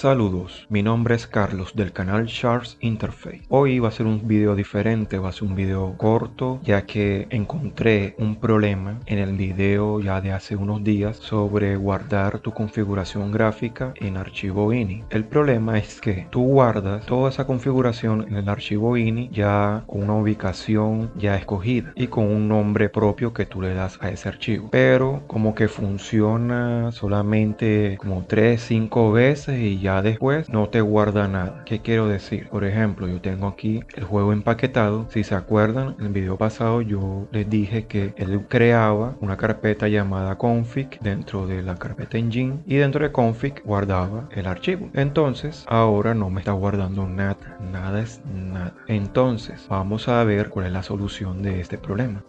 Saludos, mi nombre es Carlos del canal Sharks Interface. Hoy va a ser un video diferente, va a ser un video corto ya que encontré un problema en el video ya de hace unos días sobre guardar tu configuración gráfica en archivo INI. El problema es que tú guardas toda esa configuración en el archivo INI ya con una ubicación ya escogida y con un nombre propio que tú le das a ese archivo. Pero como que funciona solamente como 3-5 veces y ya después no te guarda nada. ¿Qué quiero decir? Por ejemplo, yo tengo aquí el juego empaquetado. Si se acuerdan, en el video pasado yo les dije que él creaba una carpeta llamada config dentro de la carpeta engine y dentro de config guardaba el archivo. Entonces, ahora no me está guardando nada. Nada es nada. Entonces, vamos a ver cuál es la solución de este problema.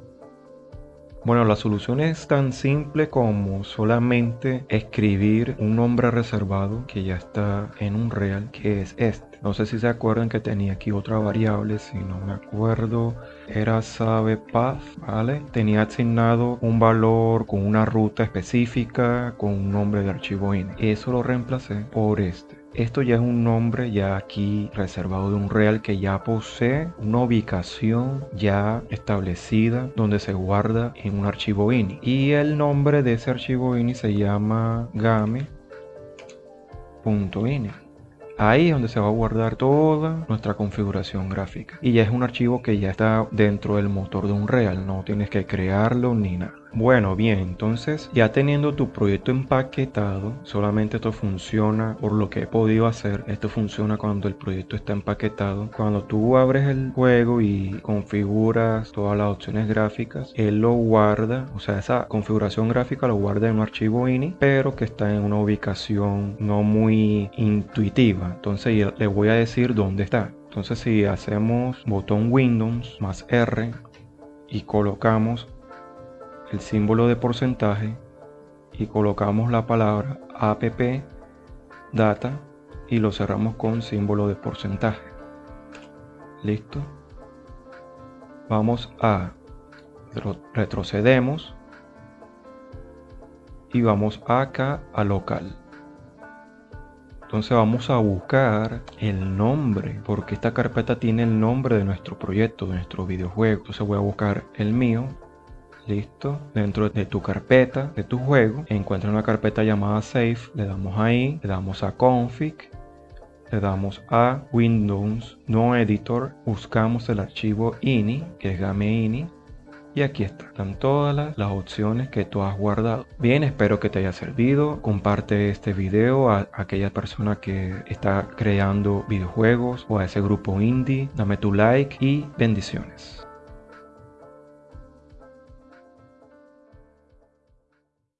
Bueno, la solución es tan simple como solamente escribir un nombre reservado que ya está en un real, que es este. No sé si se acuerdan que tenía aquí otra variable, si no me acuerdo, era sabe path, ¿vale? Tenía asignado un valor con una ruta específica, con un nombre de archivo ini. Eso lo reemplacé por este. Esto ya es un nombre ya aquí reservado de un real que ya posee una ubicación ya establecida donde se guarda en un archivo ini. Y el nombre de ese archivo ini se llama game.ini. Ahí es donde se va a guardar toda nuestra configuración gráfica. Y ya es un archivo que ya está dentro del motor de un real. No tienes que crearlo ni nada. Bueno, bien, entonces ya teniendo tu proyecto empaquetado, solamente esto funciona por lo que he podido hacer. Esto funciona cuando el proyecto está empaquetado. Cuando tú abres el juego y configuras todas las opciones gráficas, él lo guarda, o sea, esa configuración gráfica lo guarda en un archivo ini, pero que está en una ubicación no muy intuitiva. Entonces le voy a decir dónde está. Entonces si hacemos botón Windows más R y colocamos el símbolo de porcentaje y colocamos la palabra app data y lo cerramos con símbolo de porcentaje. Listo. Vamos a retrocedemos y vamos acá a local. Entonces vamos a buscar el nombre, porque esta carpeta tiene el nombre de nuestro proyecto, de nuestro videojuego. Entonces voy a buscar el mío, listo. Dentro de tu carpeta de tu juego encuentra una carpeta llamada save le damos ahí le damos a config le damos a windows no editor. Buscamos el archivo ini que es game ini y aquí están todas las, las, opciones que tú has guardado. Bien espero que te haya servido. Comparte este video a, a aquella persona que está creando videojuegos o a ese grupo indie. Dame tu like y bendiciones